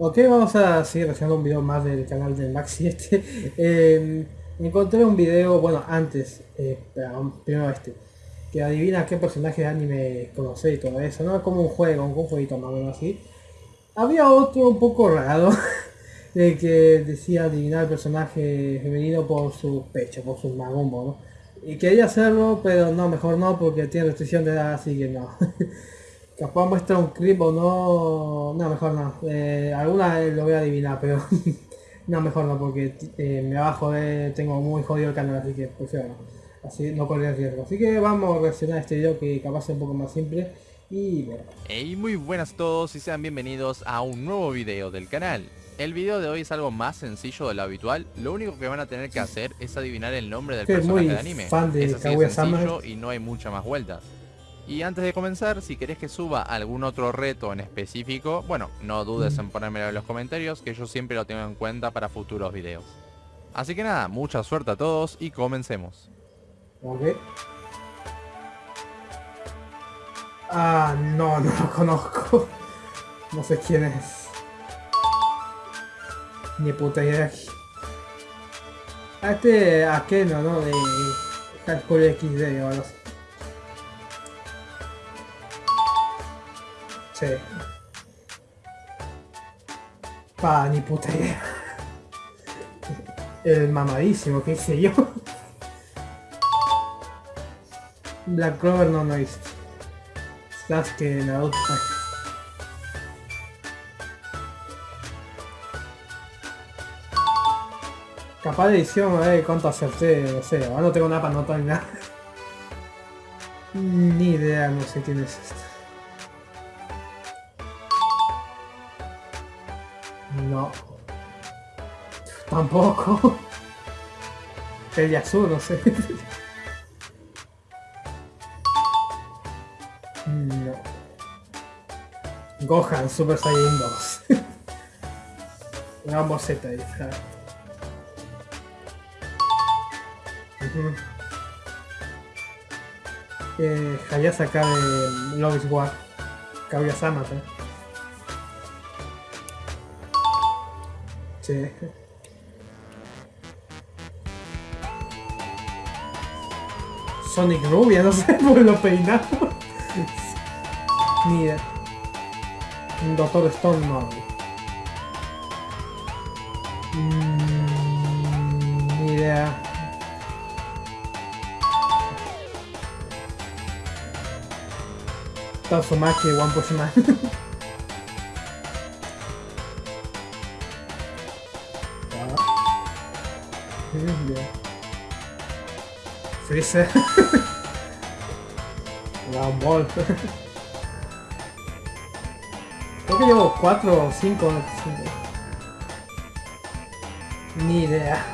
Ok, vamos a seguir haciendo un video más del canal del Max 7. Eh, encontré un video, bueno, antes, eh, primero este, que adivina qué personaje de anime conoce y todo eso, ¿no? Como un juego, un jueguito más o menos así. Había otro un poco raro, de que decía adivinar el personaje femenino por su pecho, por su magumbo, ¿no? Y quería hacerlo, pero no, mejor no, porque tiene restricción de edad, así que no. Capaz muestra un clip o no... No, mejor no. Eh, alguna lo voy a adivinar, pero... no, mejor no, porque eh, me va a joder, tengo muy jodido el canal, así que prefiero no. Así no correr riesgo. Así que vamos a reaccionar a este video que capaz es un poco más simple. Y bueno. Hey, muy buenas a todos y sean bienvenidos a un nuevo video del canal. El video de hoy es algo más sencillo de lo habitual, lo único que van a tener que hacer es adivinar el nombre del personaje de anime. Fan de es así de sencillo y no hay muchas más vueltas. Y antes de comenzar, si querés que suba algún otro reto en específico, bueno, no dudes en ponérmelo en los comentarios, que yo siempre lo tengo en cuenta para futuros videos. Así que nada, mucha suerte a todos y comencemos. Ok. Ah, no, no lo conozco. No sé quién es. Ni puta idea. Este Akeno, ¿no? De High School XD o algo así. Sí. Pa, ni puta idea. El mamadísimo, qué sé yo. Black Clover no, no es. que Naruto. Capaz de edición, a ver cuánto acerté, no sé, ahora no tengo nada para notar ni nada. Ni idea, no sé quién es este. Tampoco. El Yasuo, no sé. No. Gohan Super Saiyan 2. Una boceta ahí, ¿sabes? Uh -huh. eh, Hayase acá de Love is War. Kaguya-sama, ¿eh? Sí. Sonic Rubia, no sé por lo peinado. Ni idea. Doctor Stone no. Mm, ni idea. One Punch Man. Freezer. Dragon Ball. Creo que llevo 4 o 5. Ni idea.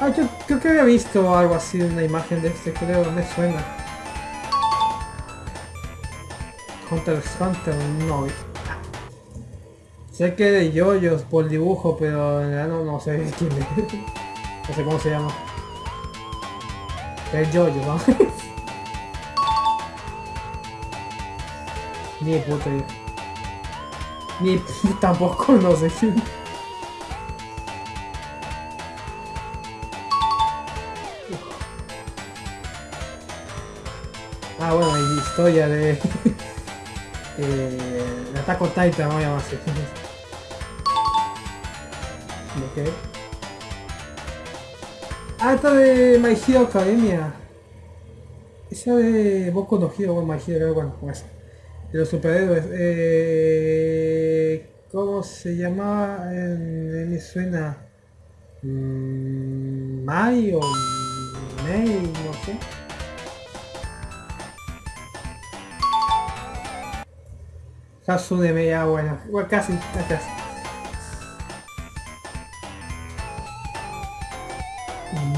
Ah, yo creo que había visto algo así, una imagen de este, creo, me suena. Hunter x Hunter, no. Sé que de yoyos por dibujo, pero no, no sé quién es. No sé cómo se llama. Es yoyo, ¿no? Ni puta idea. Ni tampoco no sé quién. Ah, bueno, hay historia de... eh, de Attack on Titan, voy a llamar así. ok. Ah, esta de My Hero Academia. Esa de no Hero, bueno, My Hero, bueno, con eso. De los superhéroes. Eh, ¿Cómo se llamaba? En, me suena... Mm, Mai o Mei, no sé. Hatsune Meia, bueno, igual casi, casi.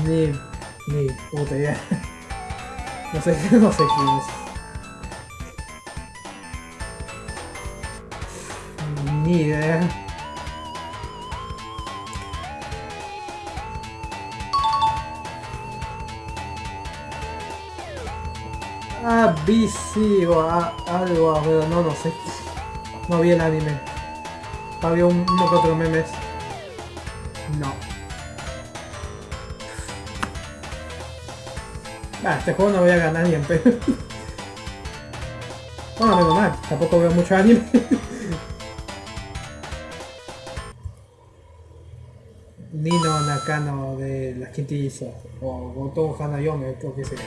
Ni, ni puta idea. No sé, no sé quién es. Ni idea. Ah, BC o a, algo, pero no, no sé. No vi el anime. Había un, uno que otro memes. No. Ah, este juego no voy a ganar ni en pedo. Bueno, menos mal, tampoco veo mucho anime. Nino Nakano de las quintillizas. O Goto Hanayome, creo que sería.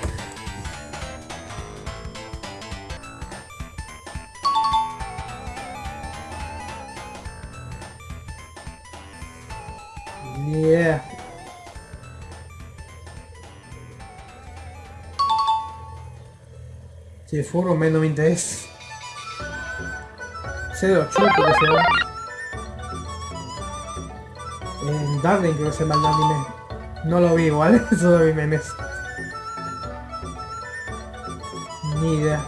Yeah. Si el furro menos me interesa. 08 creo que se llama. En Darling creo que se llama el anime. No lo vi igual, solo vi memes. Ni idea.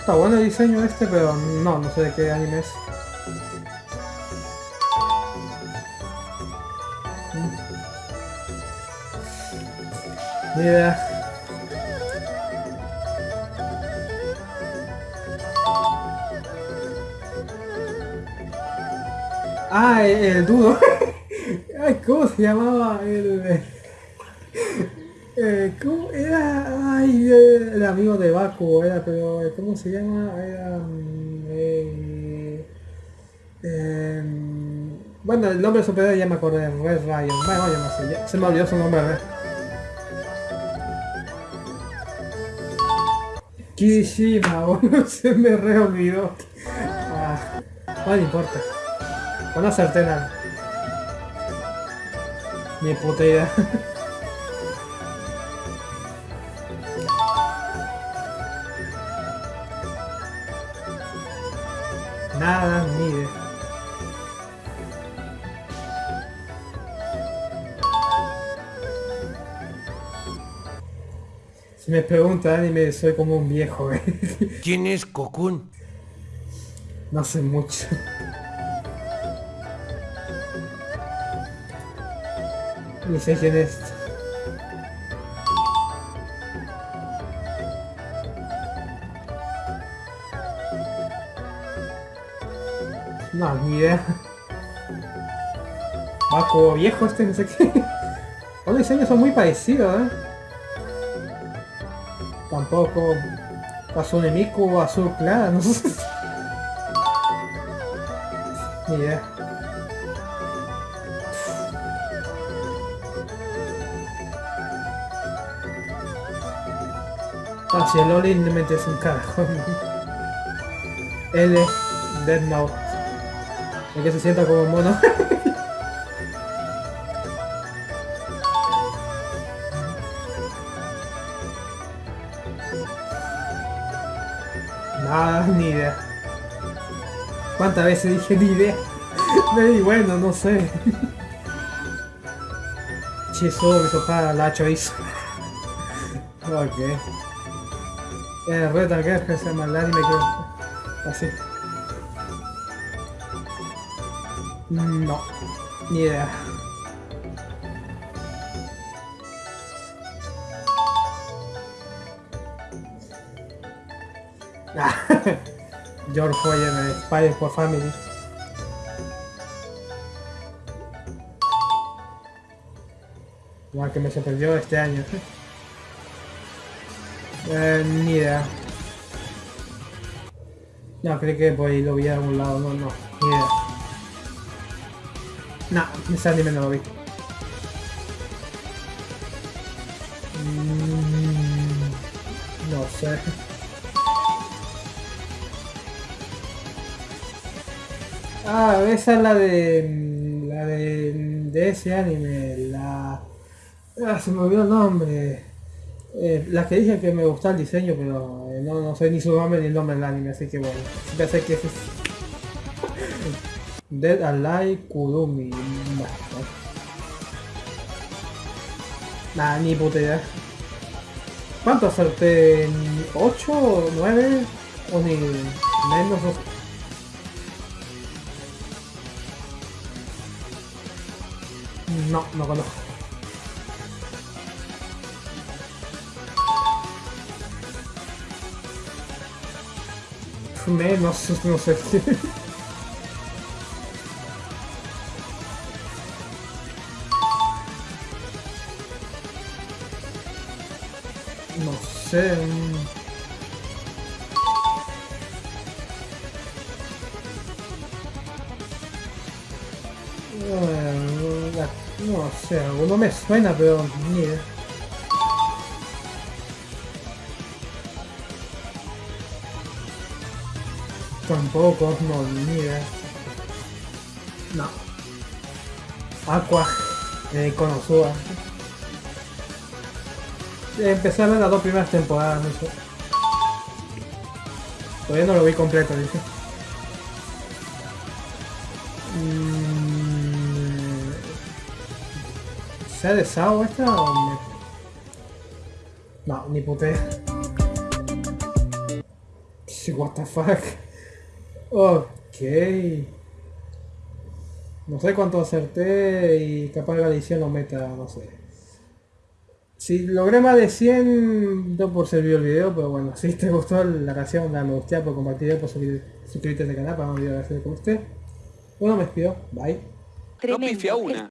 Está bueno el diseño este, pero no, no sé de qué anime es. Idea. Ah, el, el duro. Ay, ¿cómo se llamaba el... Eh, ¿Cómo era? Ay, eh, el amigo de Baku era, pero eh, ¿cómo se llama? Era... mm, eh, em, bueno, el nombre superior ya me acordé, Red Ryan. Bueno, vaya más allá. Se me olvidó su nombre, ¿verdad? Kirishima, boludo, se me re olvidó. Ah, no importa. O no acerté nada. Ni puta idea. Si me pregunta anime, soy como un viejo, eh. ¿Quién es Cocoon? No sé mucho. Ni sé quién es. No, ni idea. Baco viejo este, no sé qué. Los diseños son muy parecidos, eh. Tampoco. Azul Miku, azul clara, no sé. Ni idea. Ah, si el Oli me metes un carajo. L, Dead Note. El que se sienta como mono. Nada, ni idea. ¿Cuántas veces dije ni idea? Y bueno, no sé. Chiso, que sopa la hizo. ok. Eh, Red que se llama el anime que... Así. No, ni idea. George Foyer de Spy for Family. Igual que me sorprendió este año. Eh, ni idea. No, creí que por ahí lo vi a algún lado. No, no, ni idea. No, ese anime no lo vi. Mm, no sé. Ah, esa es la de. La de. de ese anime. La. Ah, se me olvidó el nombre. Eh, que dije que me gustaba el diseño, pero eh, no, no sé ni su nombre ni el nombre del anime, así que bueno. Ya sé que es. Dead Alive Kurumi. Nah, ni puta. ¿Cuánto acerté? ¿8 o 9? ¿O ni menos? No, no conozco. Fumé, no, no sé. no sé. Mm. Eh, No sé, alguno me suena, pero ni. Tampoco, no, ni. No. Aqua, de Konosuba. Empecé a ver las dos primeras temporadas, no sé. Todavía no lo vi completo, dice. Mm, ¿Se ha Sao esta o me... No, ni putea. Sí, What the fuck. Ok. No sé cuánto acerté y capaz la edición lo meta, no sé. Si logré más de 100, no por servir el video, pero bueno, si te gustó la canción, dale me gusta, por compartir, por suscribir- suscribirte al canal para no olvidar de hacer con usted. Bueno, me despido. Bye. No Tremendo. pifia una.